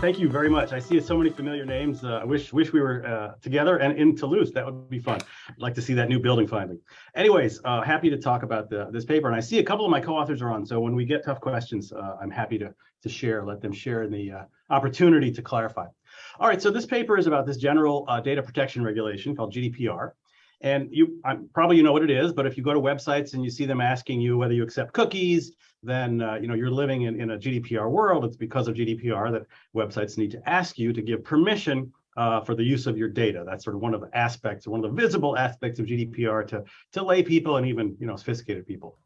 thank you very much. I see so many familiar names. Uh, I wish wish we were uh, together and in Toulouse. That would be fun. I'd like to see that new building finally. Anyways, uh, happy to talk about the, this paper. And I see a couple of my co-authors are on. So when we get tough questions, uh, I'm happy to, to share, let them share in the uh, opportunity to clarify. All right, so this paper is about this general uh, data protection regulation called GDPR. And you I'm, probably you know what it is, but if you go to websites and you see them asking you whether you accept cookies, then uh, you know you're living in, in a GDPR world. It's because of GDPR that websites need to ask you to give permission uh, for the use of your data. That's sort of one of the aspects, one of the visible aspects of GDPR to, to lay people and even you know sophisticated people.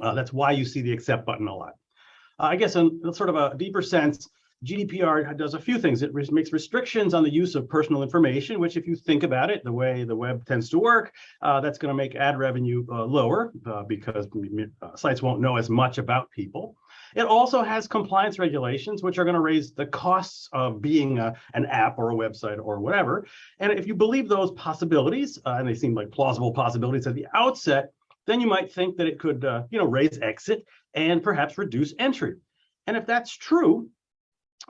Uh, that's why you see the accept button a lot. Uh, I guess in sort of a deeper sense, GDPR does a few things. It makes restrictions on the use of personal information, which if you think about it, the way the web tends to work, uh, that's going to make ad revenue uh, lower uh, because uh, sites won't know as much about people. It also has compliance regulations, which are going to raise the costs of being a, an app or a website or whatever. And if you believe those possibilities, uh, and they seem like plausible possibilities at the outset, then you might think that it could, uh, you know, raise exit and perhaps reduce entry. And if that's true,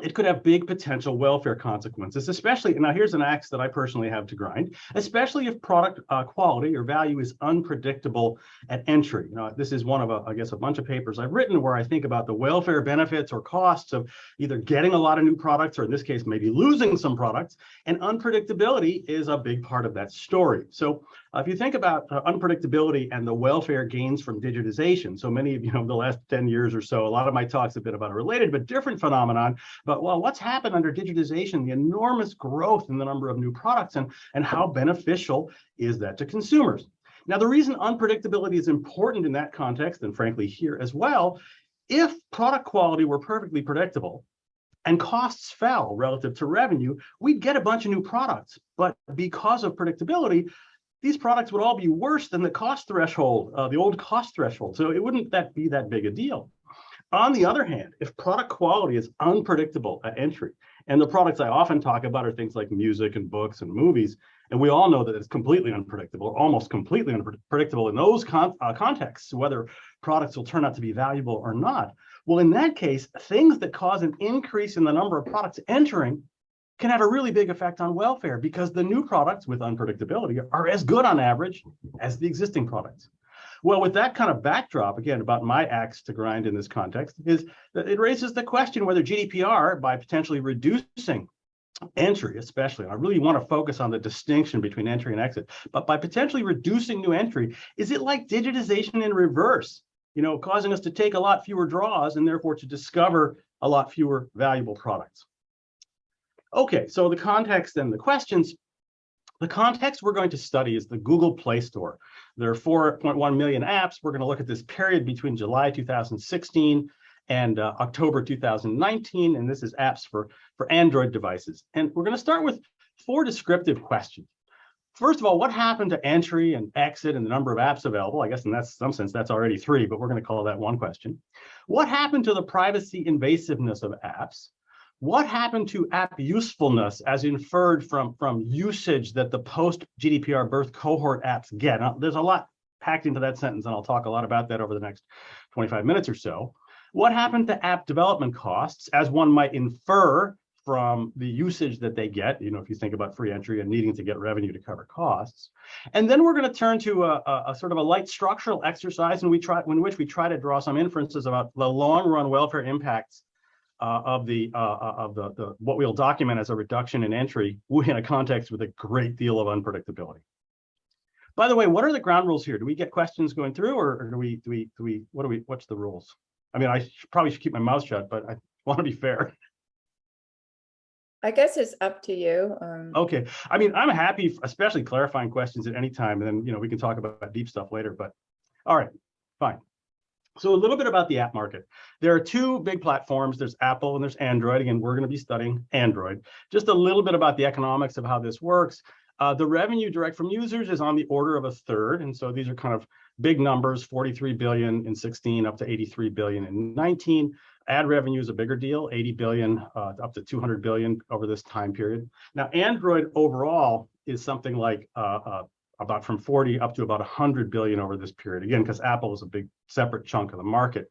it could have big potential welfare consequences, especially, now here's an axe that I personally have to grind, especially if product uh, quality or value is unpredictable at entry. You know, this is one of, a, I guess, a bunch of papers I've written where I think about the welfare benefits or costs of either getting a lot of new products, or in this case, maybe losing some products, and unpredictability is a big part of that story. So uh, if you think about uh, unpredictability and the welfare gains from digitization, so many of you know the last 10 years or so, a lot of my talks have been about a related but different phenomenon. But well, what's happened under digitization, the enormous growth in the number of new products and, and how beneficial is that to consumers? Now, the reason unpredictability is important in that context, and frankly here as well, if product quality were perfectly predictable, and costs fell relative to revenue, we'd get a bunch of new products. But because of predictability, these products would all be worse than the cost threshold, uh, the old cost threshold. So it wouldn't that be that big a deal. On the other hand, if product quality is unpredictable at entry, and the products I often talk about are things like music and books and movies, and we all know that it's completely unpredictable, almost completely unpredictable in those con uh, contexts, whether products will turn out to be valuable or not. Well, in that case, things that cause an increase in the number of products entering can have a really big effect on welfare because the new products with unpredictability are as good on average as the existing products. Well, with that kind of backdrop, again, about my axe to grind in this context, is that it raises the question whether GDPR, by potentially reducing entry especially, I really want to focus on the distinction between entry and exit, but by potentially reducing new entry, is it like digitization in reverse, you know, causing us to take a lot fewer draws and therefore to discover a lot fewer valuable products? Okay, so the context and the questions. The context we're going to study is the Google Play Store. There are 4.1 million apps. We're going to look at this period between July 2016 and uh, October 2019, and this is apps for, for Android devices. And we're going to start with four descriptive questions. First of all, what happened to entry and exit and the number of apps available? I guess in that some sense, that's already three, but we're going to call that one question. What happened to the privacy invasiveness of apps? What happened to app usefulness as inferred from, from usage that the post-GDPR birth cohort apps get? Now, there's a lot packed into that sentence, and I'll talk a lot about that over the next 25 minutes or so. What happened to app development costs, as one might infer from the usage that they get, you know, if you think about free entry and needing to get revenue to cover costs. And then we're going to turn to a, a, a, sort of a light structural exercise in, we try, in which we try to draw some inferences about the long run welfare impacts uh, of the uh, uh, of the, the what we'll document as a reduction in entry in a context with a great deal of unpredictability. By the way, what are the ground rules here? Do we get questions going through, or, or do we do we do we what do we what's the rules? I mean, I should, probably should keep my mouth shut, but I want to be fair. I guess it's up to you. Um, okay. I mean, I'm happy, especially clarifying questions at any time, and then you know we can talk about deep stuff later. But all right, fine. So a little bit about the app market. There are two big platforms. There's Apple and there's Android. Again, we're going to be studying Android. Just a little bit about the economics of how this works. Uh, the revenue direct from users is on the order of a third. And so these are kind of big numbers, 43 billion in 16 up to 83 billion in 19. Ad revenue is a bigger deal, 80 billion uh, up to 200 billion over this time period. Now, Android overall is something like uh, uh about from 40 up to about 100 billion over this period. Again, because Apple is a big separate chunk of the market.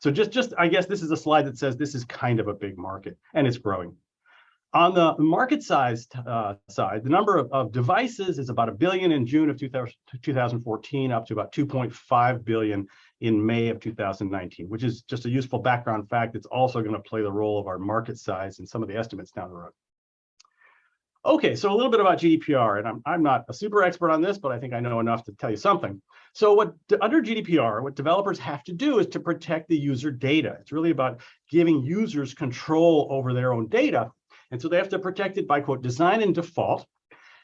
So just, just, I guess this is a slide that says this is kind of a big market and it's growing. On the market size uh, side, the number of, of, devices is about a billion in June of 2000, 2014, up to about 2.5 billion in May of 2019, which is just a useful background fact. It's also going to play the role of our market size in some of the estimates down the road. Okay, so a little bit about GDPR, and I'm, I'm not a super expert on this, but I think I know enough to tell you something. So what under GDPR, what developers have to do is to protect the user data. It's really about giving users control over their own data and so they have to protect it by quote, design and default.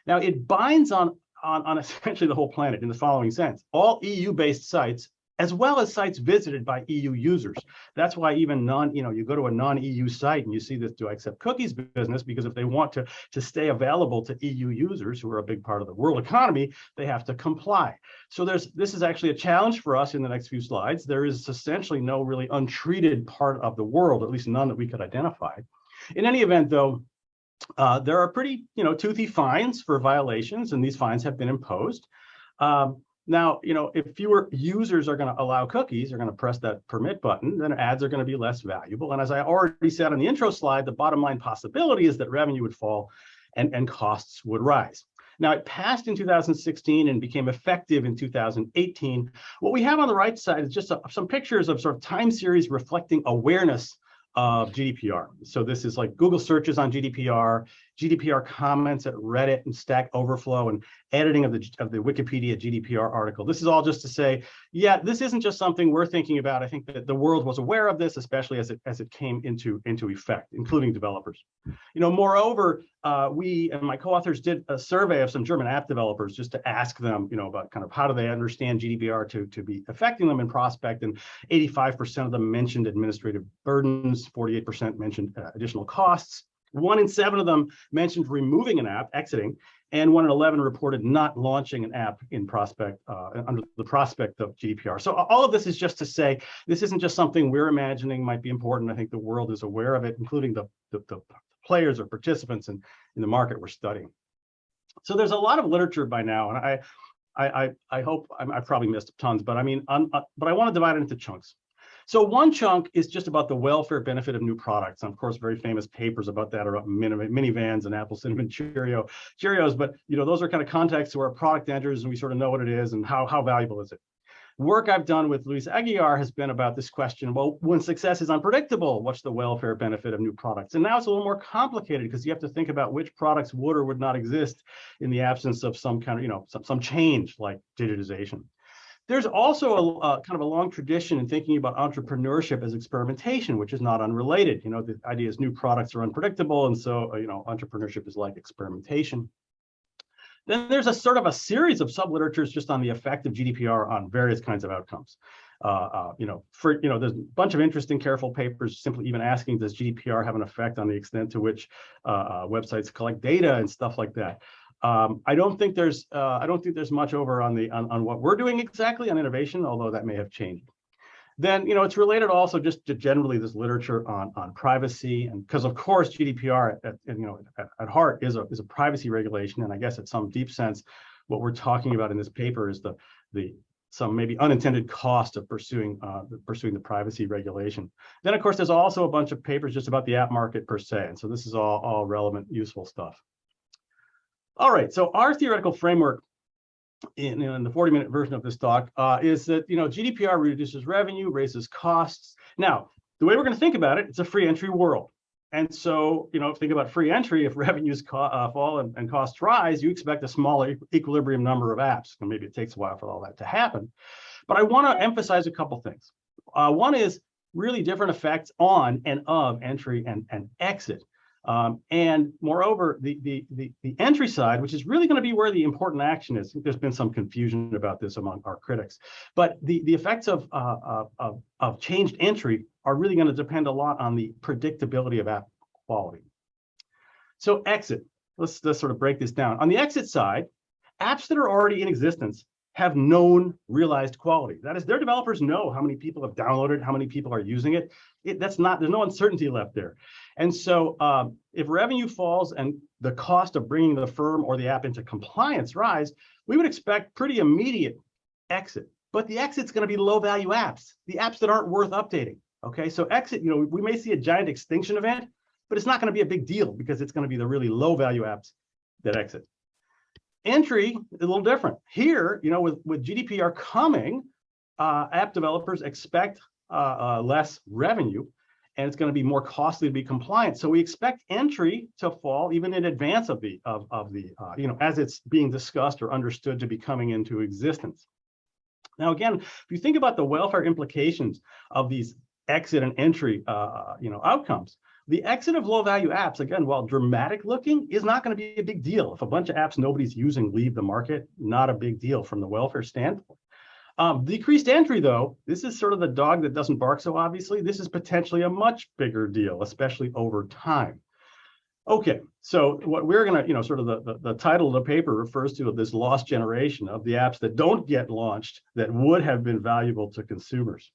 Now it binds on, on, on essentially the whole planet in the following sense, all EU-based sites as well as sites visited by EU users. That's why even non, you know, you go to a non-EU site and you see this do I accept cookies business because if they want to, to stay available to EU users who are a big part of the world economy, they have to comply. So there's this is actually a challenge for us in the next few slides. There is essentially no really untreated part of the world, at least none that we could identify. In any event, though, uh, there are pretty, you know, toothy fines for violations, and these fines have been imposed. Um, now, you know, if fewer users are going to allow cookies, are going to press that permit button, then ads are going to be less valuable. And as I already said on the intro slide, the bottom line possibility is that revenue would fall and, and costs would rise. Now, it passed in 2016 and became effective in 2018. What we have on the right side is just a, some pictures of sort of time series reflecting awareness of GDPR. So this is like Google searches on GDPR, GDPR comments at Reddit and Stack Overflow and editing of the, of the Wikipedia GDPR article. This is all just to say, yeah, this isn't just something we're thinking about. I think that the world was aware of this, especially as it as it came into, into effect, including developers. You know, moreover, uh, we and my co-authors did a survey of some German app developers just to ask them, you know, about kind of how do they understand GDPR to, to be affecting them in prospect. And 85% of them mentioned administrative burdens, 48% mentioned uh, additional costs. One in seven of them mentioned removing an app, exiting, and one in 11 reported not launching an app in prospect uh, under the prospect of GDPR. So all of this is just to say, this isn't just something we're imagining might be important. I think the world is aware of it, including the, the, the players or participants in, in the market we're studying. So there's a lot of literature by now, and I, I, I, hope I, have probably missed tons, but I mean, uh, but I want to divide it into chunks. So one chunk is just about the welfare benefit of new products. And of course, very famous papers about that are about minivans and Apple Cinnamon Cheerio, Cheerios. But you know, those are kind of contexts where a product enters and we sort of know what it is and how, how valuable is it. Work I've done with Luis Aguiar has been about this question. Well, when success is unpredictable, what's the welfare benefit of new products? And now it's a little more complicated because you have to think about which products would or would not exist in the absence of some kind of, you know, some, some change like digitization. There's also a, a, kind of a long tradition in thinking about entrepreneurship as experimentation, which is not unrelated. You know, the idea is new products are unpredictable, and so you know, entrepreneurship is like experimentation. Then there's a sort of a series of subliteratures just on the effect of GDPR on various kinds of outcomes. Uh, uh, you know, for you know, there's a bunch of interesting, careful papers simply even asking, does GDPR have an effect on the extent to which uh, uh websites collect data and stuff like that. Um, I don't think there's uh, I don't think there's much over on the on, on what we're doing exactly on innovation, although that may have changed. Then you know it's related also just to generally this literature on on privacy and because of course GDPR at, at, you know at, at heart is a is a privacy regulation and I guess at some deep sense what we're talking about in this paper is the the some maybe unintended cost of pursuing uh, pursuing the privacy regulation. Then of course there's also a bunch of papers just about the app market per se, and so this is all all relevant useful stuff. All right, so our theoretical framework in, in the 40 minute version of this talk uh, is that, you know, GDPR reduces revenue, raises costs. Now, the way we're going to think about it, it's a free entry world. And so, you know, think about free entry, if revenues uh, fall and, and, costs rise, you expect a smaller equilibrium number of apps. And maybe it takes a while for all that to happen. But I want to emphasize a couple things. Uh, one is really different effects on and of entry and, and exit. Um, and moreover, the, the, the, the, entry side, which is really going to be where the important action is, there's been some confusion about this among our critics, but the, the effects of, uh, of, of changed entry are really going to depend a lot on the predictability of app quality. So exit, let's, let's sort of break this down. On the exit side, apps that are already in existence have known realized quality. That is, their developers know how many people have downloaded, how many people are using it. it that's not, there's no uncertainty left there. And so um, if revenue falls and the cost of bringing the firm or the app into compliance rise, we would expect pretty immediate exit. But the exit's going to be low value apps, the apps that aren't worth updating. Okay, so exit, you know, we may see a giant extinction event, but it's not going to be a big deal because it's going to be the really low value apps that exit. Entry is a little different. Here, you know, with, with GDPR coming, uh, app developers expect uh, uh, less revenue and it's going to be more costly to be compliant. So we expect entry to fall even in advance of the of, of the uh, you know as it's being discussed or understood to be coming into existence. Now again, if you think about the welfare implications of these exit and entry uh, you know outcomes, the exit of low value apps again, while dramatic looking, is not going to be a big deal. If a bunch of apps nobody's using leave the market, not a big deal from the welfare standpoint. Um, decreased entry, though, this is sort of the dog that doesn't bark so obviously. This is potentially a much bigger deal, especially over time. Okay, so what we're going to, you know, sort of the, the, the, title of the paper refers to this lost generation of the apps that don't get launched that would have been valuable to consumers.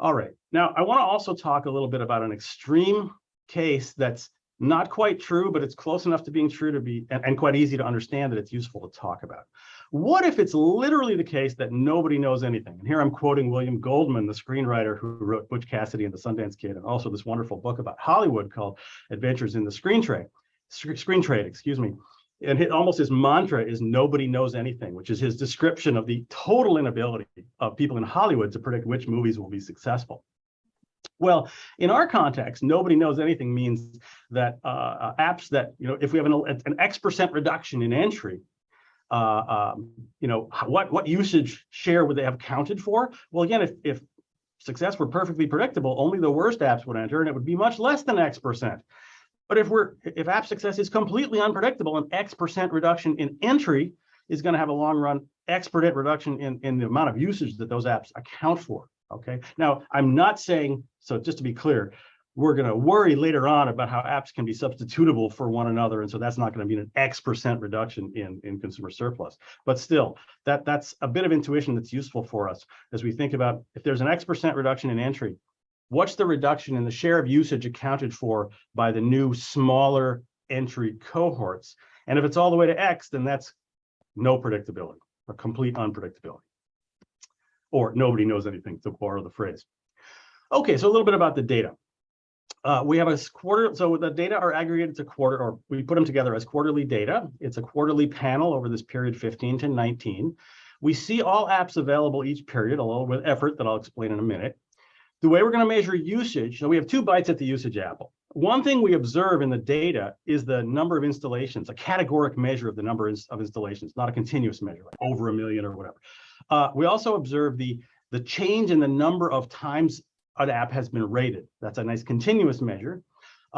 All right, now I want to also talk a little bit about an extreme case that's not quite true, but it's close enough to being true to be, and, and quite easy to understand that it's useful to talk about. What if it's literally the case that nobody knows anything? And here I'm quoting William Goldman, the screenwriter who wrote Butch Cassidy and the Sundance Kid, and also this wonderful book about Hollywood called Adventures in the Screen Trade, Screen Trade, excuse me. And his, almost his mantra is nobody knows anything, which is his description of the total inability of people in Hollywood to predict which movies will be successful. Well, in our context, nobody knows anything means that uh, apps that, you know, if we have an, an X percent reduction in entry, uh, um, you know, what, what usage share would they have counted for? Well, again, if, if success were perfectly predictable, only the worst apps would enter and it would be much less than X percent. But if we're if app success is completely unpredictable, an X percent reduction in entry is going to have a long run exponent reduction in, in the amount of usage that those apps account for. Okay. Now, I'm not saying, so just to be clear, we're going to worry later on about how apps can be substitutable for one another. And so that's not going to be an X percent reduction in, in consumer surplus. But still, that, that's a bit of intuition that's useful for us as we think about if there's an X percent reduction in entry, what's the reduction in the share of usage accounted for by the new smaller entry cohorts? And if it's all the way to X, then that's no predictability, a complete unpredictability. Or nobody knows anything, to borrow the phrase. Okay, so a little bit about the data. Uh, we have a quarter, so the data are aggregated to quarter, or we put them together as quarterly data. It's a quarterly panel over this period 15 to 19. We see all apps available each period, along with effort that I'll explain in a minute. The way we're going to measure usage, so we have two bites at the usage apple. One thing we observe in the data is the number of installations, a categoric measure of the number of installations, not a continuous measure, like over a million or whatever. Uh, we also observe the, the change in the number of times an app has been rated. That's a nice continuous measure.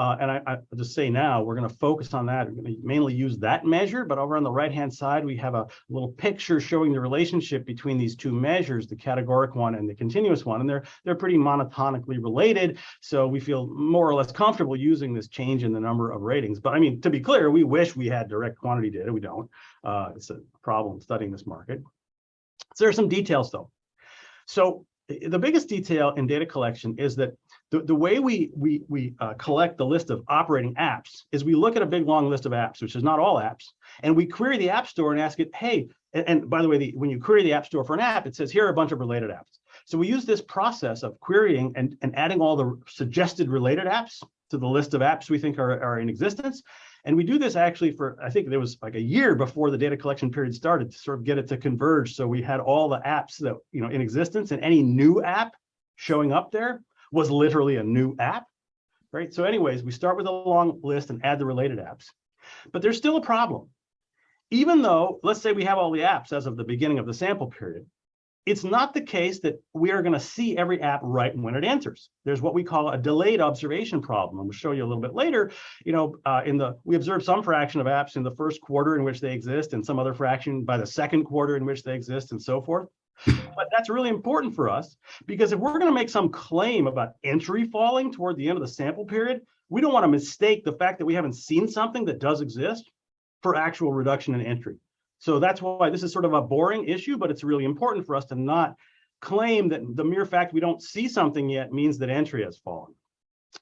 Uh, and I, will just say now, we're going to focus on that. We're going to mainly use that measure, but over on the right-hand side, we have a little picture showing the relationship between these two measures, the categoric one and the continuous one, and they're they're pretty monotonically related. So we feel more or less comfortable using this change in the number of ratings. But I mean, to be clear, we wish we had direct quantity data. We don't. Uh, it's a problem studying this market. So there are some details though. So the biggest detail in data collection is that the, the way we we we uh, collect the list of operating apps is we look at a big long list of apps, which is not all apps, and we query the app store and ask it, hey, and, and by the way, the, when you query the app store for an app, it says here are a bunch of related apps. So we use this process of querying and, and adding all the suggested related apps to the list of apps we think are, are in existence. And we do this actually for, I think there was like a year before the data collection period started to sort of get it to converge. So we had all the apps that, you know, in existence and any new app showing up there was literally a new app, right? So anyways, we start with a long list and add the related apps. But there's still a problem. Even though, let's say we have all the apps as of the beginning of the sample period, it's not the case that we are going to see every app right when it enters. There's what we call a delayed observation problem. I'm going to show you a little bit later. You know, uh, in the we observe some fraction of apps in the first quarter in which they exist, and some other fraction by the second quarter in which they exist, and so forth. But that's really important for us because if we're going to make some claim about entry falling toward the end of the sample period, we don't want to mistake the fact that we haven't seen something that does exist for actual reduction in entry. So that's why this is sort of a boring issue, but it's really important for us to not claim that the mere fact we don't see something yet means that entry has fallen.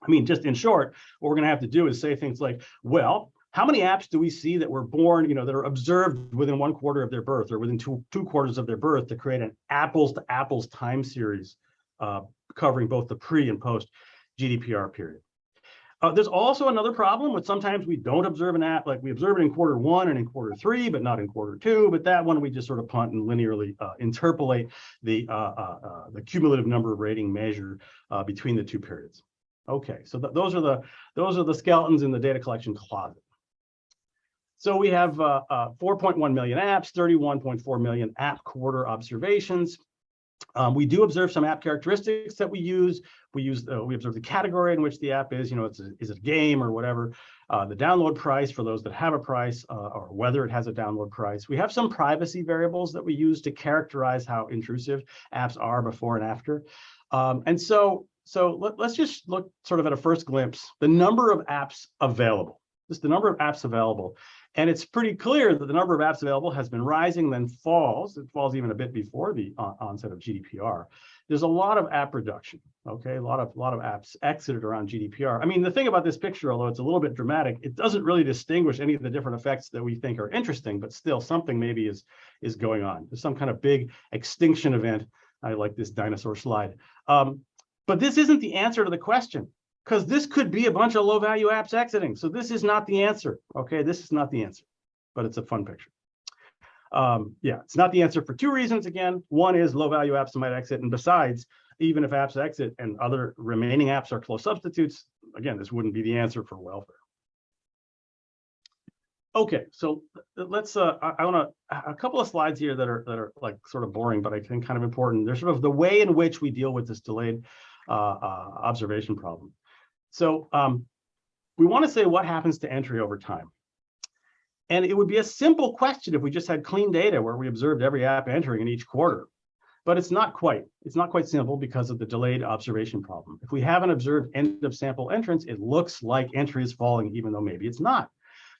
I mean, just in short, what we're going to have to do is say things like, well, how many apps do we see that were born, you know, that are observed within one quarter of their birth or within two, two quarters of their birth to create an apples to apples time series uh, covering both the pre and post GDPR period. Uh, there's also another problem with sometimes we don't observe an app, like we observe it in quarter one and in quarter three, but not in quarter two. But that one we just sort of punt and linearly uh, interpolate the uh, uh, uh, the cumulative number of rating measure uh, between the two periods. Okay, so th those are the those are the skeletons in the data collection closet. So we have uh, uh, 4.1 million apps, 31.4 million app quarter observations. Um, we do observe some app characteristics that we use. We use uh, we observe the category in which the app is. You know, it's a, is it a game or whatever. Uh, the download price for those that have a price, uh, or whether it has a download price. We have some privacy variables that we use to characterize how intrusive apps are before and after. Um, and so so let, let's just look sort of at a first glimpse the number of apps available. Just the number of apps available. And it's pretty clear that the number of apps available has been rising, then falls. It falls even a bit before the on onset of GDPR. There's a lot of app reduction. Okay, a lot of lot of apps exited around GDPR. I mean, the thing about this picture, although it's a little bit dramatic, it doesn't really distinguish any of the different effects that we think are interesting, but still something maybe is is going on. There's some kind of big extinction event. I like this dinosaur slide. Um, but this isn't the answer to the question because this could be a bunch of low value apps exiting. So this is not the answer. Okay, this is not the answer, but it's a fun picture. Um, yeah, it's not the answer for two reasons. Again, one is low value apps might exit. And besides, even if apps exit and other remaining apps are close substitutes, again, this wouldn't be the answer for welfare. Okay, so let's, uh, I, I want to, a couple of slides here that are, that are like sort of boring, but I think kind of important. There's sort of the way in which we deal with this delayed uh, uh, observation problem. So um, we want to say what happens to entry over time. And it would be a simple question if we just had clean data where we observed every app entering in each quarter. But it's not quite. It's not quite simple because of the delayed observation problem. If we haven't observed end of sample entrance, it looks like entry is falling, even though maybe it's not.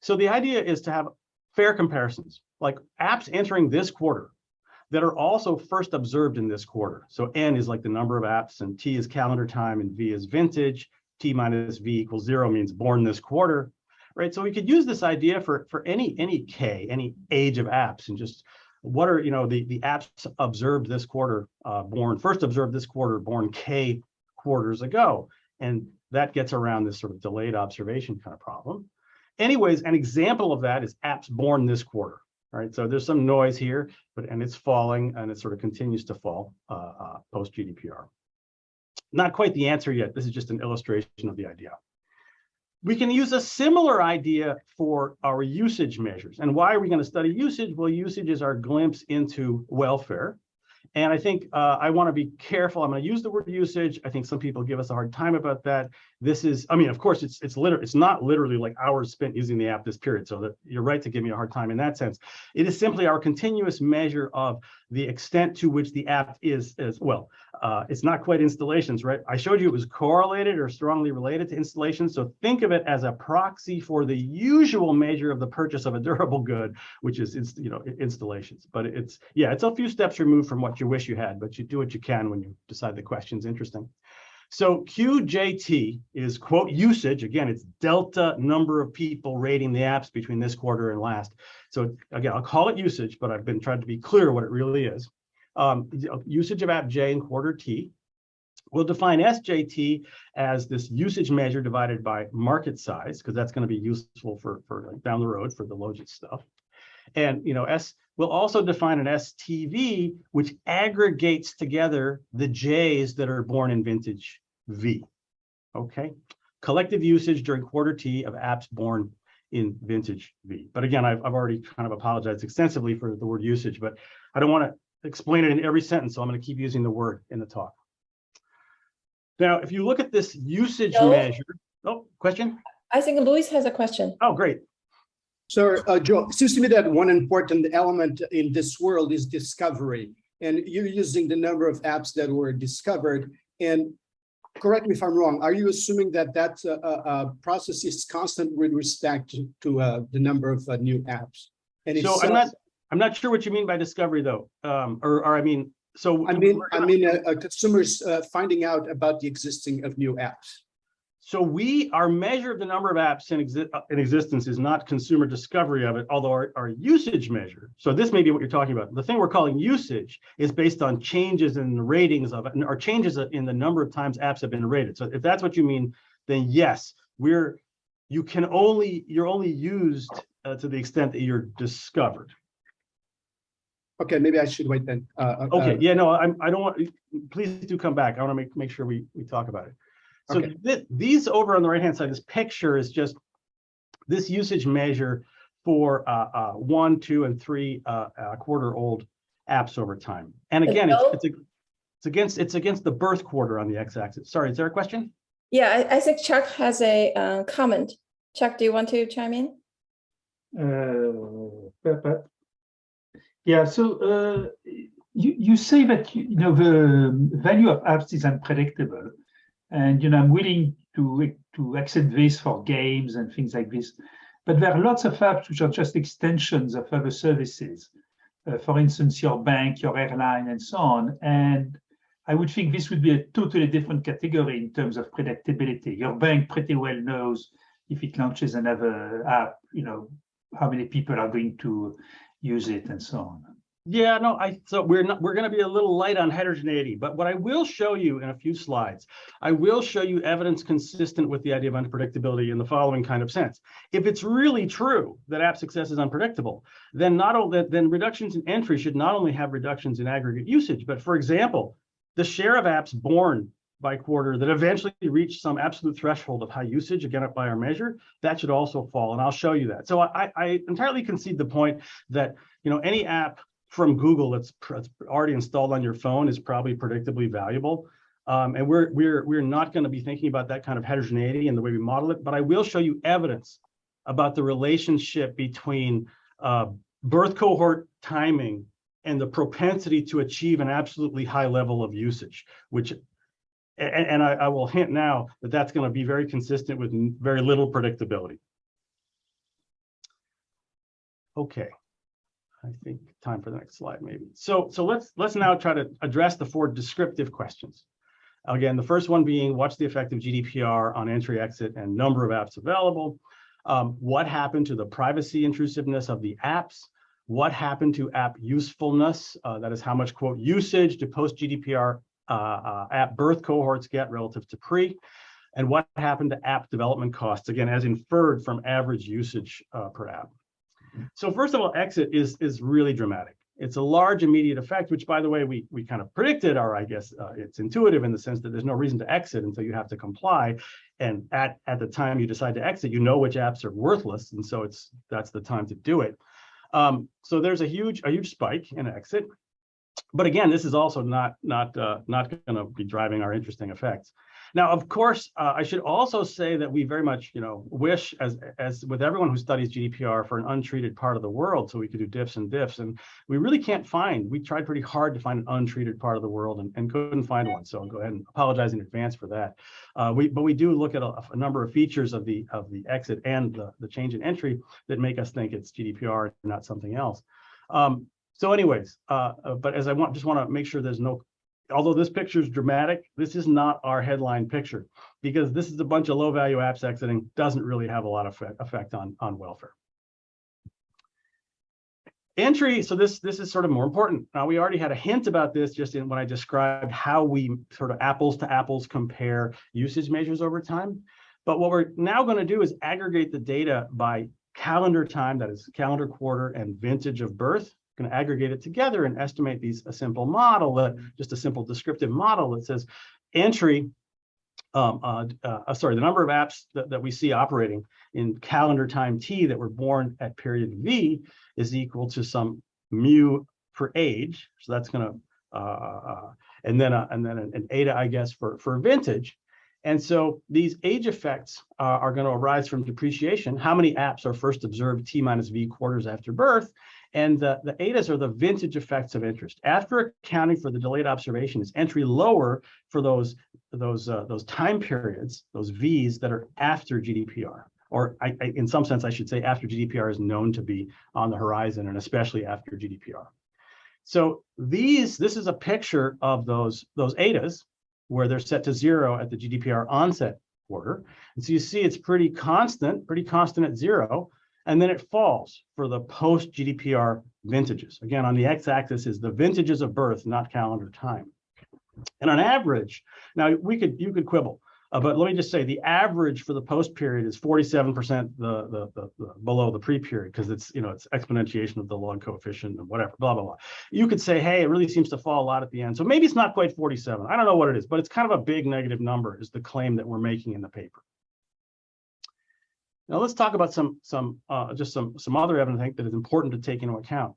So the idea is to have fair comparisons, like apps entering this quarter that are also first observed in this quarter. So N is like the number of apps and T is calendar time and V is vintage. T minus V equals zero means born this quarter, right? So we could use this idea for, for any, any K, any age of apps and just what are, you know, the, the apps observed this quarter, uh, born, first observed this quarter, born K quarters ago. And that gets around this sort of delayed observation kind of problem. Anyways, an example of that is apps born this quarter, right? So there's some noise here, but and it's falling and it sort of continues to fall uh, uh, post GDPR. Not quite the answer yet. This is just an illustration of the idea. We can use a similar idea for our usage measures. And why are we going to study usage? Well, usage is our glimpse into welfare. And I think uh, I want to be careful. I'm going to use the word usage. I think some people give us a hard time about that. This is, I mean, of course, it's it's literally it's not literally like hours spent using the app this period. So that you're right to give me a hard time in that sense. It is simply our continuous measure of the extent to which the app is as well. Uh, it's not quite installations, right? I showed you it was correlated or strongly related to installations. So think of it as a proxy for the usual measure of the purchase of a durable good, which is you know installations. But it's yeah, it's a few steps removed from what you wish you had, but you do what you can when you decide the question's interesting. So QJT is quote usage. Again, it's delta number of people rating the apps between this quarter and last. So again, I'll call it usage, but I've been trying to be clear what it really is. Um, usage of app J in quarter T. We'll define SJT as this usage measure divided by market size, because that's going to be useful for, for like down the road for the Logit stuff. And you know, S we'll also define an STV, which aggregates together the J's that are born in vintage V. Okay, collective usage during quarter T of apps born in vintage V. But again, I've, I've already kind of apologized extensively for the word usage, but I don't want to explain it in every sentence, so I'm going to keep using the word in the talk. Now, if you look at this usage measure, oh, question? I think Luis has a question. Oh, great. So, uh, Joe, it seems to me that one important element in this world is discovery. And you're using the number of apps that were discovered. And correct me if I'm wrong, are you assuming that that uh, uh, process is constant with respect to, to uh, the number of uh, new apps? And So I'm not, I'm not sure what you mean by discovery though. Um, or, or I mean, so. I mean, I mean, uh, uh, consumers uh, finding out about the existing of new apps. So we, our measure of the number of apps in exi- uh, in existence is not consumer discovery of it, although our, our usage measure. So this may be what you're talking about. The thing we're calling usage is based on changes in the ratings of it, or changes in the number of times apps have been rated. So if that's what you mean, then yes, we're, you can only, you're only used uh, to the extent that you're discovered. Okay, maybe I should wait then. Uh, uh, Okay, uh, yeah, no, I'm, I don't want, please do come back. I want to make, make sure we, we talk about it. So Okay. thi- these over on the right-hand side, this picture is just this usage measure for uh, uh, one, two, and three uh, uh, quarter-old apps over time. And And again, it's, it's, ag- it's against, it's against the birth quarter on the x-axis. Sorry, is there a question? Yeah, I, I think Chuck has a uh, comment. Chuck, do you want to chime in? Uh, but- but- Yeah, so uh, you, you say that, you you know, the value of apps is unpredictable. And, you know, I'm willing to, to accept this for games and things like this. But there are lots of apps which are just extensions of other services. Uh, For instance, your bank, your airline, and so on. And I would think this would be a totally different category in terms of predictability. Your bank pretty well knows if it launches another app, you know, how many people are going to use it and so on. Yeah, no, I, so we're not, we're gonna be a little light on heterogeneity, but what I will show you in a few slides, I will show you evidence consistent with the idea of unpredictability in the following kind of sense. If it's really true that app success is unpredictable, then not only, then reductions in entry should not only have reductions in aggregate usage, but for example, the share of apps born by quarter that eventually reach some absolute threshold of high usage, again, by our measure, that should also fall, and I'll show you that. So I, I entirely concede the point that, you know, any app from Google that's already installed on your phone is probably predictably valuable. Um, and we're we're we're not going to be thinking about that kind of heterogeneity in the way we model it, but I will show you evidence about the relationship between uh, birth cohort timing and the propensity to achieve an absolutely high level of usage, which and, and I, I will hint now that that's going to be very consistent with very little predictability. Okay. I think time for the next slide, maybe. So, so let's, let's now try to address the four descriptive questions. Again, the first one being, what's the effect of GDPR on entry, exit, and number of apps available? Um, what happened to the privacy intrusiveness of the apps? What happened to app usefulness? Uh, that is how much quote usage do post GDPR uh, uh, app birth cohorts get relative to pre? And what happened to app development costs? Again, as inferred from average usage uh, per app. So first of all, exit is is really dramatic. It's a large immediate effect, which by the way, we we kind of predicted, or I guess uh, it's intuitive in the sense that there's no reason to exit until you have to comply. And at, at the time you decide to exit, you know which apps are worthless. And so it's that's the time to do it. Um, so there's a huge, a huge spike in exit. But again, this is also not not uh, not going to be driving our interesting effects. Now, of course, uh, I should also say that we very much, you know, wish, as as with everyone who studies GDPR, for an untreated part of the world, so we could do diffs and diffs, and we really can't find. We tried pretty hard to find an untreated part of the world and, and couldn't find one. So I'll go ahead and apologize in advance for that. Uh, we but we do look at a, a number of features of the of the exit and the, the change in entry that make us think it's GDPR and not something else. Um, so anyways, uh, uh, but as I want, just want to make sure there's no although this picture is dramatic, this is not our headline picture because this is a bunch of low value apps exiting doesn't really have a lot of effect, on, on welfare. Entry, so this this is sort of more important. Now we already had a hint about this just in when I described how we sort of apples to apples compare usage measures over time. But what we're now going to do is aggregate the data by calendar time, that is calendar quarter and vintage of birth going to aggregate it together and estimate these a simple model that just a simple descriptive model that says entry um, uh, uh, sorry, the number of apps that, that we see operating in calendar time t that were born at period v is equal to some mu for age. So that's going to, uh, uh, and then and then an, an eta, I guess, for for vintage. And so these age effects uh, are going to arise from depreciation. How many apps are first observed t minus v quarters after birth? And the, the ETAs are the vintage effects of interest. After accounting for the delayed observation, is entry lower for those, those, uh, those time periods, those Vs that are after GDPR. Or I, I, in some sense, I should say after GDPR is known to be on the horizon and especially after GDPR. So these, this is a picture of those, those ETAs where they're set to zero at the GDPR onset quarter. And so you see it's pretty constant, pretty constant at zero. And then it falls for the post GDPR vintages. Again, on the x-axis is the vintages of birth, not calendar time. And on average, now we could you could quibble, uh, but let me just say the average for the post period is 47% the, the, the, the below the pre period because it's you know it's exponentiation of the log coefficient and whatever blah blah blah. You could say hey it really seems to fall a lot at the end, so maybe it's not quite 47. I don't know what it is, but it's kind of a big negative number is the claim that we're making in the paper. Now let's talk about some some uh, just some some other evidence I think that is important to take into account.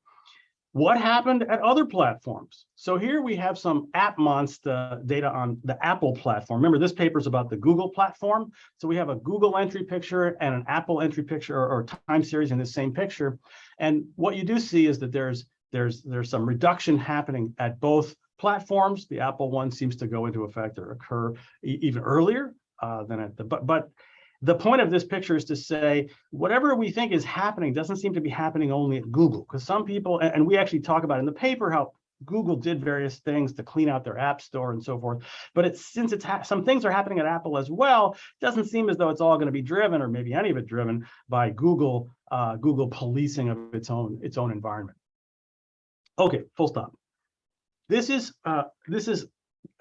What happened at other platforms? So here we have some AppMonsta data on the Apple platform. Remember, this paper is about the Google platform. So we have a Google entry picture and an Apple entry picture or, or time series in the same picture. And what you do see is that there's there's there's some reduction happening at both platforms. The Apple one seems to go into effect or occur e even earlier uh, than at the but but the point of this picture is to say whatever we think is happening doesn't seem to be happening only at Google because some people and, we actually talk about in the paper how Google did various things to clean out their app store and so forth. But it's since it's some things are happening at Apple as well, doesn't seem as though it's all going to be driven or maybe any of it driven by Google uh, Google policing of its own its own environment. Okay, full stop. This is uh, this is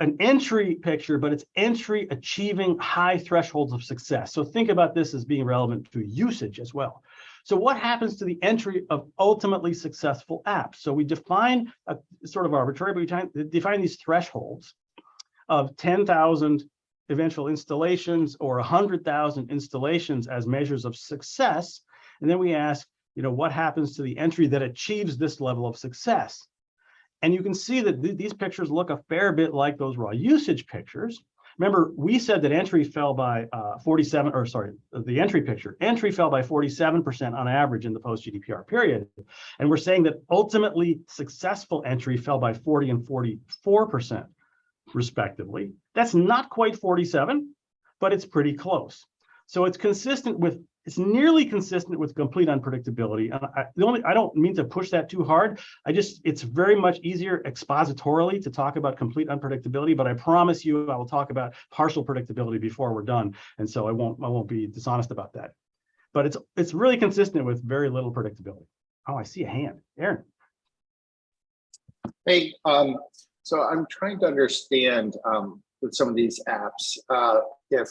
an entry picture, but it's entry achieving high thresholds of success. So think about this as being relevant to usage as well. So what happens to the entry of ultimately successful apps? So we define a sort of arbitrary, but we define these thresholds of 10,000 eventual installations or 100,000 installations as measures of success. And then we ask, you know, what happens to the entry that achieves this level of success? And you can see that th these pictures look a fair bit like those raw usage pictures. Remember, we said that entry fell by uh, 47, or sorry, the entry picture, entry fell by 47% on average in the post-GDPR period. And we're saying that ultimately successful entry fell by 40 and 44% respectively. That's not quite 47, but it's pretty close. So it's consistent with it's nearly consistent with complete unpredictability. And I, the only I don't mean to push that too hard. I just it's very much easier expositorily to talk about complete unpredictability. But I promise you, I will talk about partial predictability before we're done. And so I won't I won't be dishonest about that. But it's it's really consistent with very little predictability. Oh, I see a hand, Aaron. Hey, um, so I'm trying to understand um, with some of these apps uh, if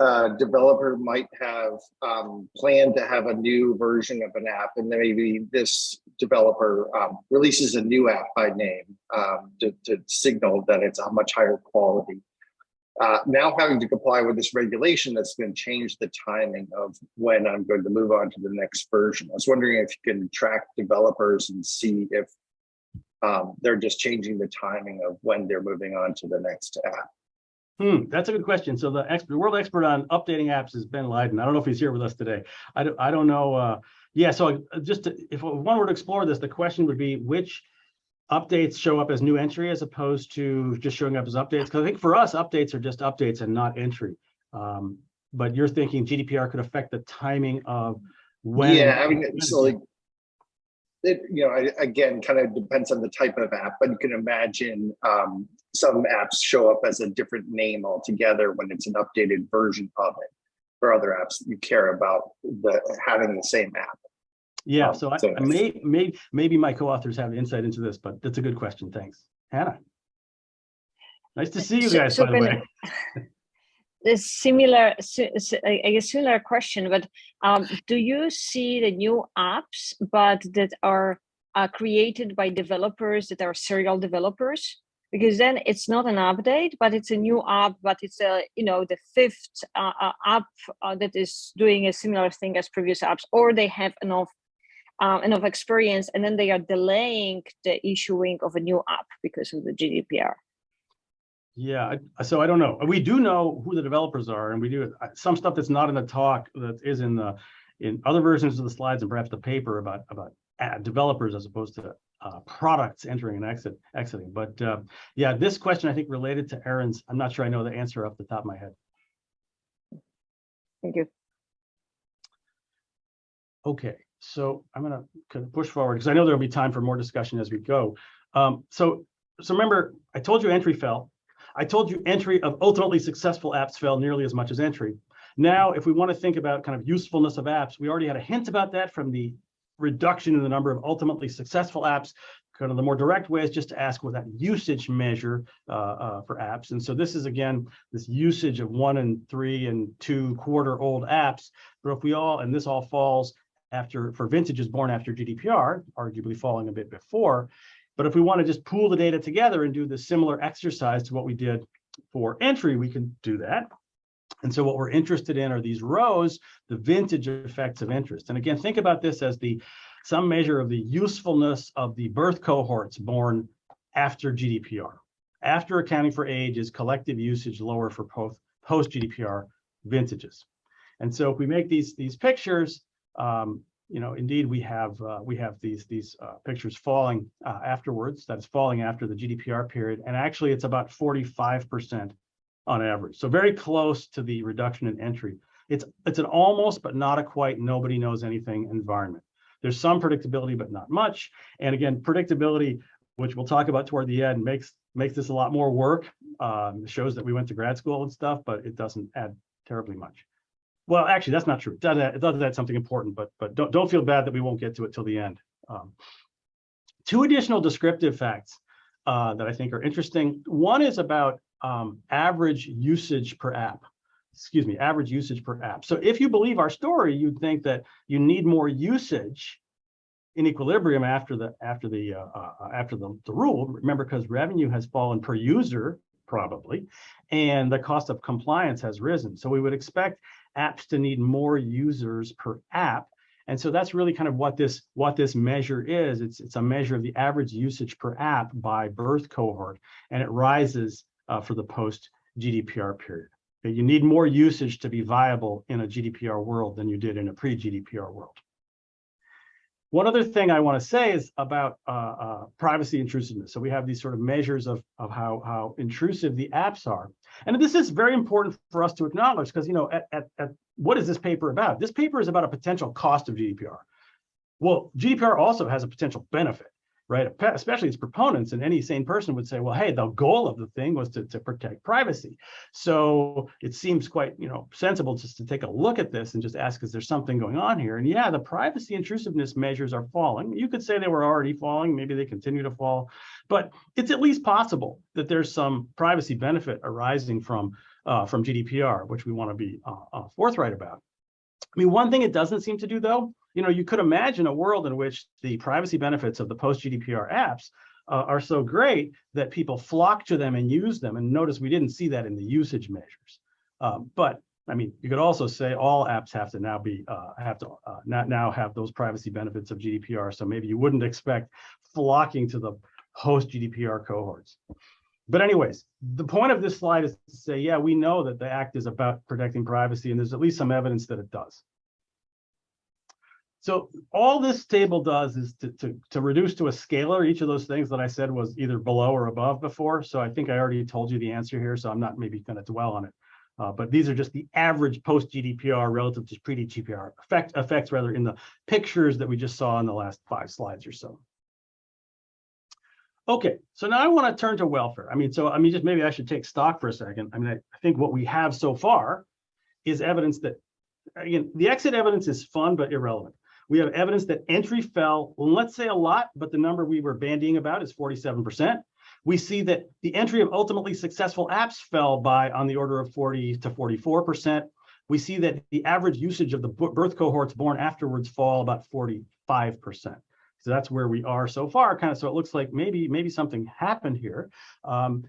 a developer might have um, planned to have a new version of an app and maybe this developer um, releases a new app by name um, to, to, signal that it's a much higher quality. Uh, now having to comply with this regulation that's going to change the timing of when I'm going to move on to the next version. I was wondering if you can track developers and see if um, they're just changing the timing of when they're moving on to the next app. Hmm, that's a good question. So the expert, world expert on updating apps is Ben Leyden. I don't know if he's here with us today. I don't, I don't know. Uh, yeah, so just to, if one were to explore this, the question would be which updates show up as new entry as opposed to just showing up as updates? Because I think for us, updates are just updates and not entry. Um, but you're thinking GDPR could affect the timing of when. Yeah, I mean, so like it, you know, I, again, kind of depends on the type of app, but you can imagine um, some apps show up as a different name altogether when it's an updated version of it. For other apps, you care about the having the same app. Yeah, Um, so I, so- I may, may, maybe my co-authors have insight into this, but that's a good question. Thanks. Hannah. Nice to see you guys, so by the way. a similar, si- si- I I guess similar question, but um, do you see the new apps, but that are uh, created by developers that are serial developers? Because then it's not an update, but it's a new app, but it's a you know the fifth uh, uh, app uh, that is doing a similar thing as previous apps, or they have enough um, enough experience, and then they are delaying the issuing of a new app because of the GDPR. Yeah, I- so I don't know. We do know who the developers are and we do uh, some stuff that's not in the talk that is in the in other versions of the slides and perhaps the paper about about uh, developers as opposed to uh, products entering and exit exiting. But uh, yeah, this question I think related to Aaron's, I'm not sure I know the answer off the top of my head. Thank you. Okay, so I'm gonna kind of push forward because I know there'll be time for more discussion as we go. Um, so, so remember, I told you entry fell. I told you entry of ultimately successful apps fell nearly as much as entry. Now, if we want to think about kind of usefulness of apps, we already had a hint about that from the reduction in the number of ultimately successful apps. Kind of the more direct way is just to ask what that usage measure uh, uh, for apps. And so this is again, this usage of one and three and two quarter old apps. But if we all, and this all falls after, for vintages born after GDPR, arguably falling a bit before. But if we want to just pool the data together and do the similar exercise to what we did for entry, we can do that. And so what we're interested in are these rows, the vintage effects of interest. And again, think about this as the some measure of the usefulness of the birth cohorts born after GDPR. After accounting for age is collective usage lower for post, post GDPR vintages. And so if we make these these pictures, um, you know, indeed we have uh, we have these these uh, pictures falling uh, afterwards. That is falling after the GDPR period, and actually it's about 45 percent on average. So very close to the reduction in entry. It's it's an almost but not a quite nobody knows anything environment. There's some predictability, but not much. And again, predictability, which we'll talk about toward the end, makes makes this a lot more work. Um, shows that we went to grad school and stuff, but it doesn't add terribly much. Well, actually, that's not true. It does add, it does add something important, but but don't don't feel bad that we won't get to it till the end. Um, two additional descriptive facts uh, that I think are interesting. One is about um, average usage per app. Excuse me, average usage per app. So if you believe our story, you'd think that you need more usage in equilibrium after the after the uh, uh, after the, the rule. Remember, because revenue has fallen per user probably, and the cost of compliance has risen. So we would expect apps to need more users per app. And so that's really kind of what this what this measure is. It's it's a measure of the average usage per app by birth cohort, and it rises uh, for the post GDPR period. Okay, you need more usage to be viable in a GDPR world than you did in a pre-GDPR world. One other thing I want to say is about uh, uh, privacy intrusiveness. So we have these sort of measures of, of how, how intrusive the apps are. And this is very important for us to acknowledge because, you know, at, at, at what is this paper about? This paper is about a potential cost of GDPR. Well, GDPR also has a potential benefit right? Especially its proponents and any sane person would say, well, hey, the goal of the thing was to, to protect privacy. So it seems quite, you know, sensible just to take a look at this and just ask, is there something going on here? And yeah, the privacy intrusiveness measures are falling. You could say they were already falling, maybe they continue to fall, but it's at least possible that there's some privacy benefit arising from uh, from GDPR, which we want to be uh, uh, forthright about. I mean, one thing it doesn't seem to do though you know, you could imagine a world in which the privacy benefits of the post-GDPR apps uh, are so great that people flock to them and use them. And notice we didn't see that in the usage measures. Um, but I mean, you could also say all apps have to now be uh, have to uh, not now have those privacy benefits of GDPR. So maybe you wouldn't expect flocking to the post GDPR cohorts. But anyways, the point of this slide is to say, yeah, we know that the act is about protecting privacy, and there's at least some evidence that it does. So all this table does is to, to, to, reduce to a scalar each of those things that I said was either below or above before. So I think I already told you the answer here, so I'm not maybe going to dwell on it. Uh, but these are just the average post GDPR relative to pre GDPR effect, effects rather in the pictures that we just saw in the last five slides or so. Okay, so now I want to turn to welfare. I mean, so I mean, just maybe I should take stock for a second. I mean, I, I think what we have so far is evidence that, again, the exit evidence is fun but irrelevant. We have evidence that entry fell, well, let's say a lot, but the number we were bandying about is 47%. We see that the entry of ultimately successful apps fell by on the order of 40 to 44%. We see that the average usage of the birth cohorts born afterwards fall about 45%. So that's where we are so far, kind of. So it looks like maybe maybe something happened here. Um,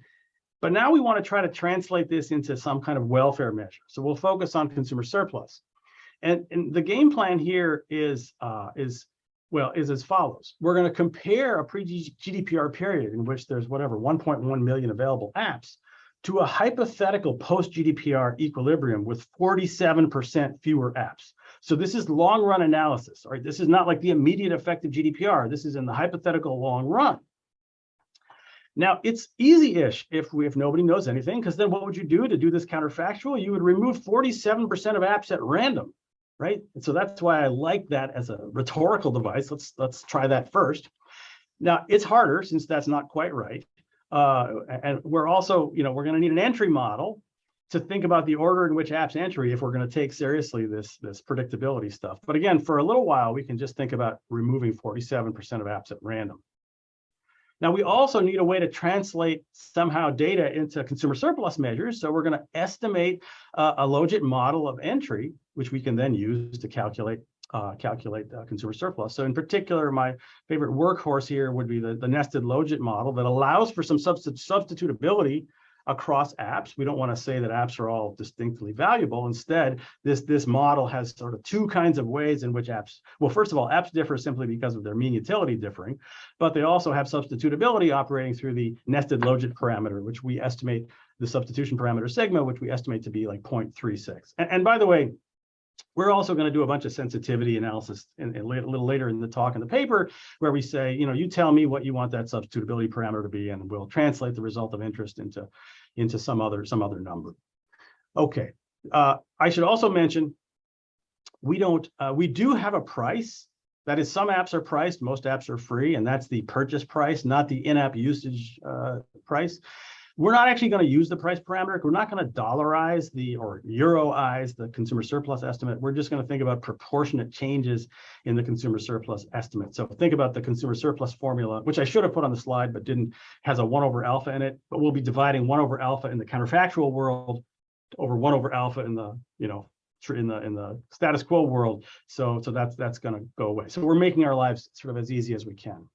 but now we want to try to translate this into some kind of welfare measure. So we'll focus on consumer surplus. And, and the game plan here is, uh, is well, is as follows. We're going to compare a pre-GDPR period in which there's whatever 1.1 million available apps to a hypothetical post-GDPR equilibrium with 47% fewer apps. So this is long run analysis, right? This is not like the immediate effect of GDPR. This is in the hypothetical long run. Now it's easy-ish if we if nobody knows anything, because then what would you do to do this counterfactual? You would remove 47% of apps at random right? And so that's why I like that as a rhetorical device. Let's let's try that first. Now it's harder since that's not quite right. uh, and we're also, you know, we're going to need an entry model to think about the order in which apps entry if we're going to take seriously this, this predictability stuff. But again, for a little while, we can just think about removing 47% of apps at random. Now, we also need a way to translate somehow data into consumer surplus measures. So we're going to estimate uh, a logit model of entry, which we can then use to calculate uh, calculate uh, consumer surplus. So in particular, my favorite workhorse here would be the, the nested logit model that allows for some substi substitutability across apps. We don't want to say that apps are all distinctly valuable. Instead, this, this model has sort of two kinds of ways in which apps, well, first of all, apps differ simply because of their mean utility differing, but they also have substitutability operating through the nested logit parameter, which we estimate the substitution parameter sigma, which we estimate to be like 0.36. And, and by the way, we're also going to do a bunch of sensitivity analysis in, in, a little later in the talk in the paper where we say, you know, you tell me what you want that substitutability parameter to be, and we'll translate the result of interest into, into some other some other number. Okay, uh, I should also mention we don't uh, we do have a price. That is, some apps are priced, most apps are free, and that's the purchase price, not the in-app usage uh, price. We're not actually going to use the price parameter. We're not going to dollarize the or euroize the consumer surplus estimate. We're just going to think about proportionate changes in the consumer surplus estimate. So think about the consumer surplus formula, which I should have put on the slide, but didn't, has a one over alpha in it, but we'll be dividing one over alpha in the counterfactual world over one over alpha in the, you know, in the in the status quo world. So, so that's that's going to go away. So we're making our lives sort of as easy as we can.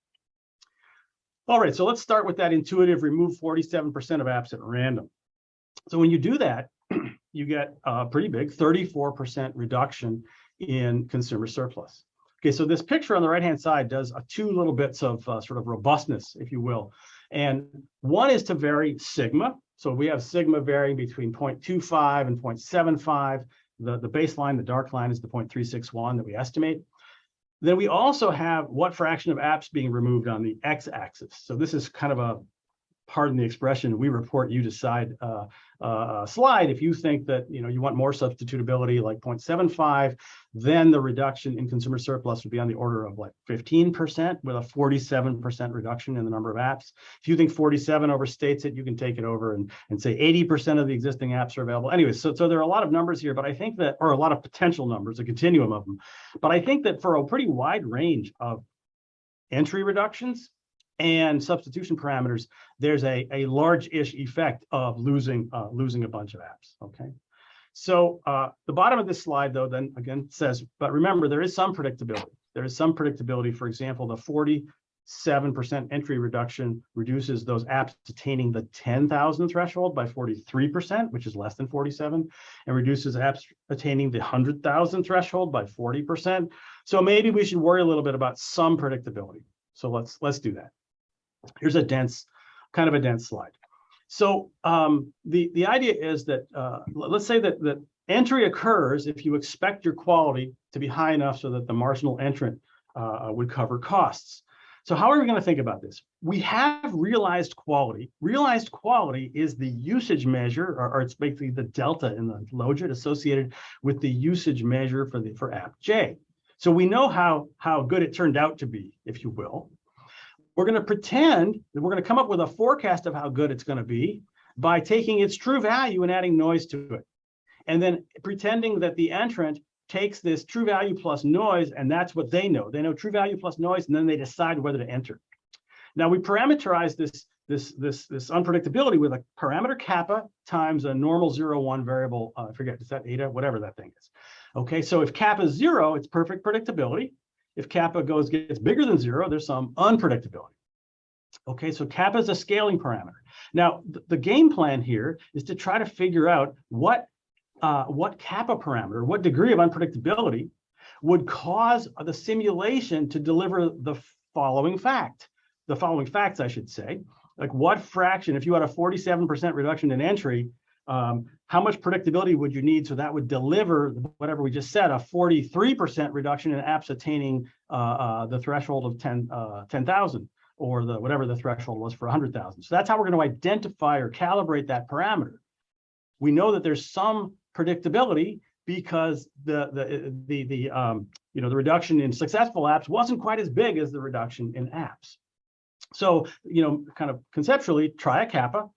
All right, so let's start with that intuitive remove 47% of apps at random. So when you do that, you get a pretty big 34% reduction in consumer surplus. Okay, so this picture on the right-hand side does two little bits of uh, sort of robustness, if you will. And one is to vary sigma. So we have sigma varying between 0.25 and 0.75. The, the baseline, the dark line, is the 0.361 that we estimate. Then we also have what fraction of apps being removed on the x-axis. So this is kind of a, pardon the expression, we report, you decide uh, uh, slide. If you think that you know you want more substitutability like 0.75, then the reduction in consumer surplus would be on the order of like 15% with a 47% reduction in the number of apps. If you think 47 overstates it, you can take it over and, and say 80% of the existing apps are available. Anyway, so, so there are a lot of numbers here, but I think that, or a lot of potential numbers, a continuum of them. But I think that for a pretty wide range of entry reductions, and substitution parameters, there's a, a large-ish effect of losing uh, losing a bunch of apps, okay? So uh, the bottom of this slide, though, then again says, but remember, there is some predictability. There is some predictability. For example, the 47% entry reduction reduces those apps attaining the 10,000 threshold by 43%, which is less than 47, and reduces apps attaining the 100,000 threshold by 40%. So maybe we should worry a little bit about some predictability. So let's let's do that. Here's a dense, kind of a dense slide. So um, the, the idea is that, uh, let's say that, that entry occurs if you expect your quality to be high enough so that the marginal entrant uh, would cover costs. So how are we going to think about this? We have realized quality. Realized quality is the usage measure, or, or it's basically the delta in the logit associated with the usage measure for the for app J. So we know how, how good it turned out to be, if you will. We're going to pretend that we're going to come up with a forecast of how good it's going to be by taking its true value and adding noise to it. And then pretending that the entrant takes this true value plus noise, and that's what they know. They know true value plus noise, and then they decide whether to enter. Now we parameterize this, this, this, this unpredictability with a parameter kappa times a normal zero one variable, uh, I forget, is that eta, whatever that thing is. Okay, so if kappa is zero, it's perfect predictability. If kappa goes gets bigger than zero, there's some unpredictability. Okay, so kappa is a scaling parameter. Now, th the game plan here is to try to figure out what uh, what kappa parameter, what degree of unpredictability would cause the simulation to deliver the following fact, the following facts, I should say. Like what fraction, if you had a 47% reduction in entry, um, how much predictability would you need so that would deliver whatever we just said, a 43% reduction in apps attaining uh, uh, the threshold of 10, uh, 10,000 or the whatever the threshold was for 100,000. So that's how we're going to identify or calibrate that parameter. We know that there's some predictability because the the the the um, you know the reduction in successful apps wasn't quite as big as the reduction in apps. So, you know, kind of conceptually, try a kappa,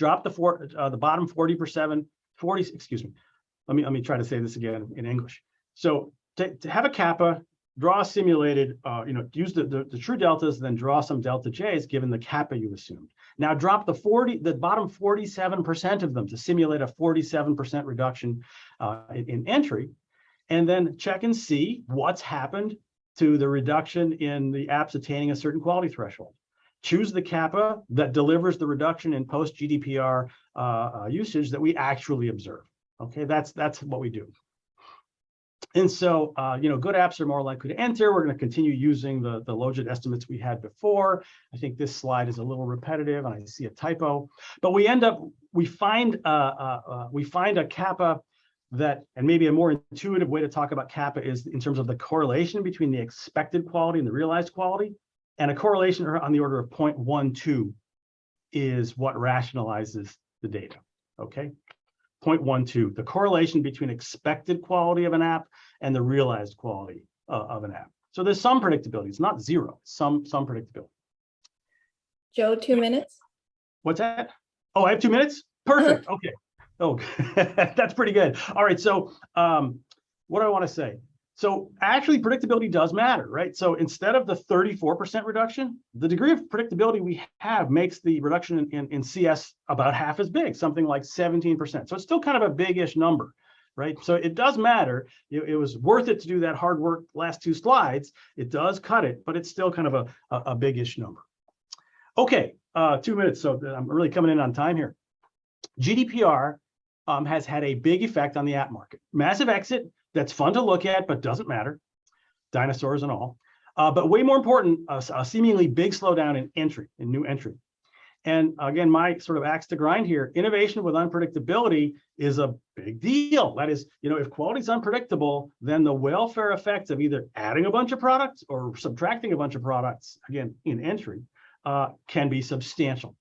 drop the four, uh, the bottom 40%, 40, excuse me. Let me, let me try to say this again in English. So to, to have a kappa, draw simulated, uh, you know, use the, the, the true deltas, then draw some delta J's given the kappa you assumed. Now drop the 40, the bottom 47% of them to simulate a 47% reduction uh, in, in entry, and then check and see what's happened to the reduction in the apps attaining a certain quality threshold. Choose the kappa that delivers the reduction in post GDPR uh, uh, usage that we actually observe. Okay, that's that's what we do. And so, uh, you know, good apps are more likely to enter. We're going to continue using the, the logit estimates we had before. I think this slide is a little repetitive and I see a typo, but we end up, we find, uh, uh, uh, we find a kappa that, and maybe a more intuitive way to talk about kappa is in terms of the correlation between the expected quality and the realized quality. And a correlation on the order of 0.12 is what rationalizes the data, okay? 0.12, the correlation between expected quality of an app and the realized quality uh, of an app. So there's some predictability. It's not zero, some some predictability. Joe, two minutes. What's that? Oh, I have two minutes? Perfect. Okay. Oh, that's pretty good. All right. So um, what do I want to say? So actually predictability does matter, right? So instead of the 34% reduction, the degree of predictability we have makes the reduction in, in, in, CS about half as big, something like 17%. So it's still kind of a big-ish number, right? So it does matter. It, it, was worth it to do that hard work last two slides. It does cut it, but it's still kind of a, a, a big-ish number. Okay, uh, two minutes. So I'm really coming in on time here. GDPR um, has had a big effect on the app market. Massive exit, that's fun to look at, but doesn't matter, dinosaurs and all. Uh, but way more important, a, a, seemingly big slowdown in entry, in new entry. And again, my sort of axe to grind here, innovation with unpredictability is a big deal. That is, you know, if quality is unpredictable, then the welfare effects of either adding a bunch of products or subtracting a bunch of products, again, in entry, uh, can be substantial.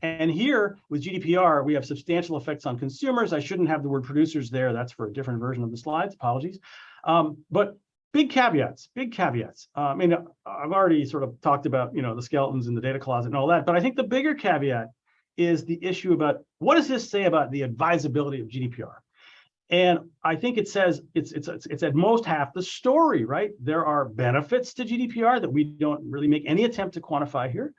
And here with GDPR, we have substantial effects on consumers. I shouldn't have the word producers there. That's for a different version of the slides. Apologies. Um, but big caveats, big caveats. Uh, I mean, I've already sort of talked about, you know, the skeletons in the data closet and all that, but I think the bigger caveat is the issue about what does this say about the advisability of GDPR? And I think it says it's, it's, it's, it's at most half the story, right? There are benefits to GDPR that we don't really make any attempt to quantify here.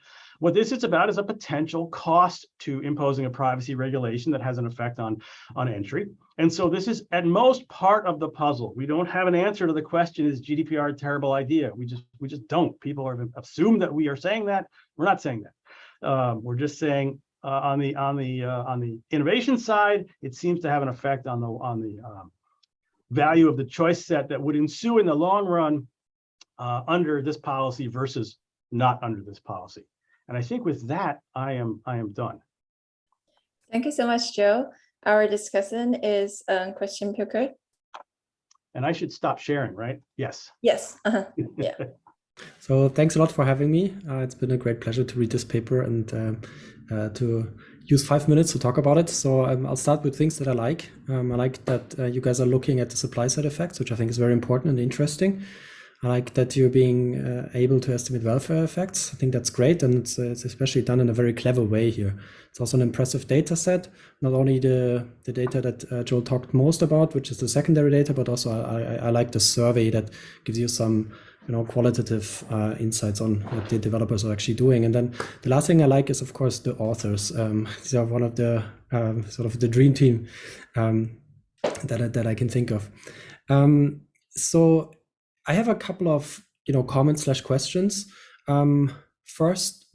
What this is about is a potential cost to imposing a privacy regulation that has an effect on, on entry. And so this is at most part of the puzzle. We don't have an answer to the question, is GDPR a terrible idea? We just we just don't. People assume that we are saying that. We're not saying that. Um, we're just saying uh, on the on the uh, on the innovation side, it seems to have an effect on the on the um, value of the choice set that would ensue in the long run uh, under this policy versus not under this policy. And I think with that, I am I am done. Thank you so much, Joe. Our discussion is um, Christian Peukert. And I should stop sharing, right? Yes. Yes. Uh -huh. Yeah. so thanks a lot for having me. Uh, it's been a great pleasure to read this paper and uh, uh, to use five minutes to talk about it. So um, I'll start with things that I like. Um, I like that uh, you guys are looking at the supply side effects, which I think is very important and interesting. I like that you're being uh, able to estimate welfare effects. I think that's great, and it's, uh, it's, especially done in a very clever way here. It's also an impressive data set, not only the, the data that uh, Joel talked most about, which is the secondary data, but also I, I, I like the survey that gives you some you know, qualitative uh, insights on what the developers are actually doing. And then the last thing I like is, of course, the authors. Um, these are one of the um, sort of the dream team um, that, I, that I can think of. Um, so I have a couple of you know comments slash questions. Um, first,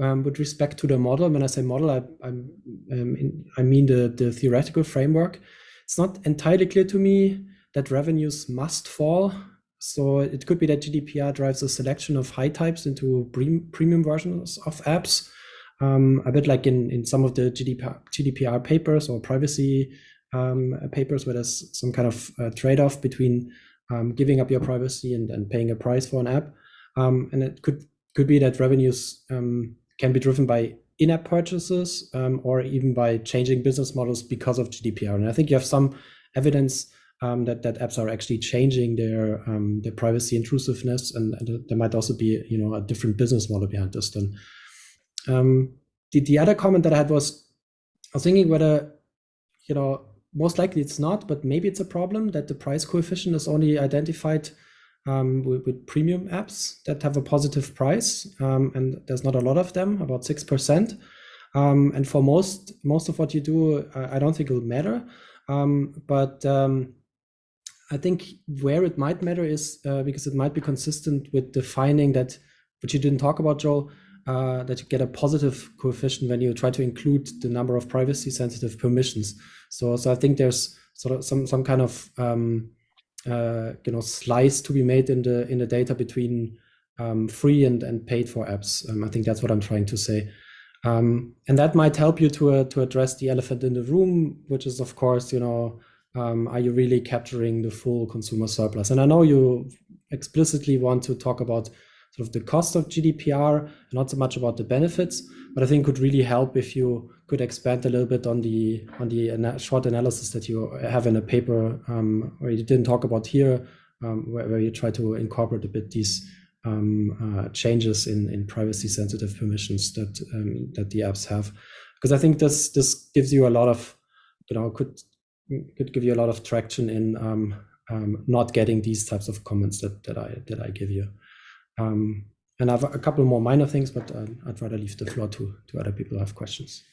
um, with respect to the model, when I say model, I, I'm, um, in, I mean the, the theoretical framework. It's not entirely clear to me that revenues must fall. So it could be that GDPR drives a selection of high types into premium versions of apps, um, a bit like in, in some of the GDPR, GDPR papers or privacy um, papers where there's some kind of uh, trade-off between um, giving up your privacy and, and paying a price for an app. Um, and it could could be that revenues um, can be driven by in-app purchases um, or even by changing business models because of GDPR. And I think you have some evidence um, that that apps are actually changing their um, their privacy intrusiveness, and, and, there might also be you know a different business model behind this than Um, the, the other comment that I had was, I was thinking whether, you know, most likely it's not, but maybe it's a problem that the price coefficient is only identified um, with, with, premium apps that have a positive price, um, and there's not a lot of them, about six percent. Um, and for most most of what you do, I, I don't think it'll matter. Um, but um, I think where it might matter is uh, because it might be consistent with defining that, which you didn't talk about, Joel, uh, that you get a positive coefficient when you try to include the number of privacy sensitive permissions. So, so I think there's sort of some some kind of um, uh, you know slice to be made in the in the data between um, free and and paid for apps. Um, I think that's what I'm trying to say. Um, and that might help you to uh, to address the elephant in the room, which is of course, you know, um, are you really capturing the full consumer surplus? And I know you explicitly want to talk about sort of the cost of GDPR, not so much about the benefits, but I think could really help if you could expand a little bit on the on the ana short analysis that you have in a paper um, where you didn't talk about here, um, where, where, you try to incorporate a bit these um, uh, changes in in privacy sensitive permissions that um, that the apps have, because I think this this gives you a lot of you know could could give you a lot of traction in um, um, not getting these types of comments that that I that I give you. Um, and I have a couple more minor things, but uh, I'd rather leave the floor to, to other people who have questions.